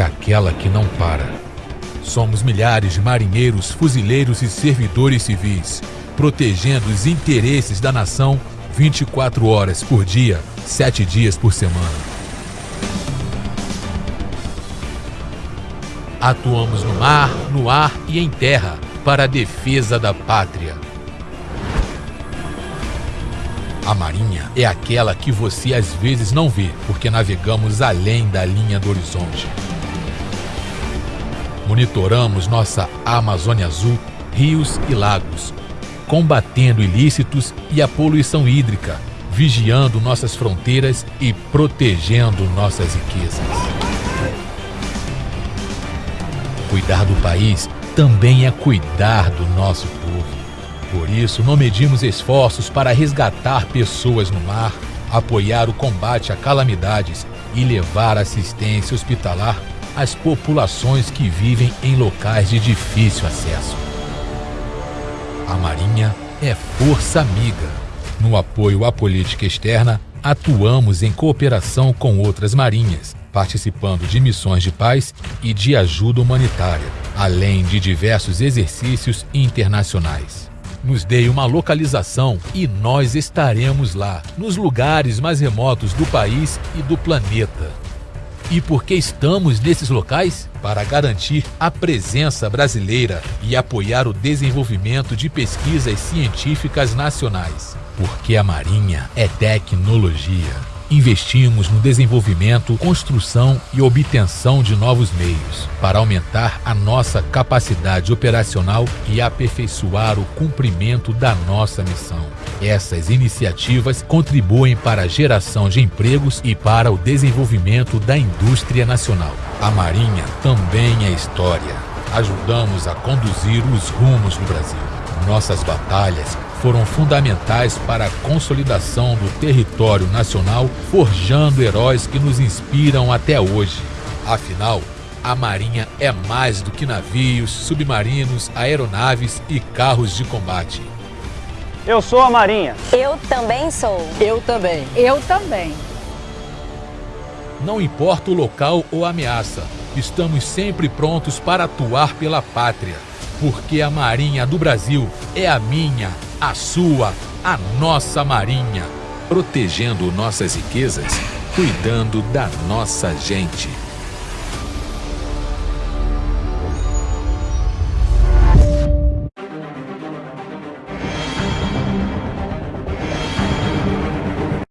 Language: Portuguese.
aquela que não para. Somos milhares de marinheiros, fuzileiros e servidores civis, protegendo os interesses da nação 24 horas por dia, 7 dias por semana. Atuamos no mar, no ar e em terra para a defesa da pátria. A Marinha é aquela que você às vezes não vê, porque navegamos além da linha do horizonte. Monitoramos nossa Amazônia Azul, rios e lagos, combatendo ilícitos e a poluição hídrica, vigiando nossas fronteiras e protegendo nossas riquezas. Cuidar do país também é cuidar do nosso povo. Por isso, não medimos esforços para resgatar pessoas no mar, apoiar o combate a calamidades e levar assistência hospitalar às populações que vivem em locais de difícil acesso. A Marinha é força amiga. No apoio à política externa, atuamos em cooperação com outras marinhas, participando de missões de paz e de ajuda humanitária, além de diversos exercícios internacionais nos dê uma localização e nós estaremos lá, nos lugares mais remotos do país e do planeta. E por que estamos nesses locais? Para garantir a presença brasileira e apoiar o desenvolvimento de pesquisas científicas nacionais. Porque a Marinha é tecnologia investimos no desenvolvimento, construção e obtenção de novos meios, para aumentar a nossa capacidade operacional e aperfeiçoar o cumprimento da nossa missão. Essas iniciativas contribuem para a geração de empregos e para o desenvolvimento da indústria nacional. A Marinha também é história. Ajudamos a conduzir os rumos do Brasil. Nossas batalhas foram fundamentais para a consolidação do território nacional, forjando heróis que nos inspiram até hoje. Afinal, a Marinha é mais do que navios, submarinos, aeronaves e carros de combate. Eu sou a Marinha. Eu também sou. Eu também. Eu também. Não importa o local ou a ameaça, estamos sempre prontos para atuar pela pátria, porque a Marinha do Brasil é a minha, a sua, a nossa Marinha, protegendo nossas riquezas, cuidando da nossa gente.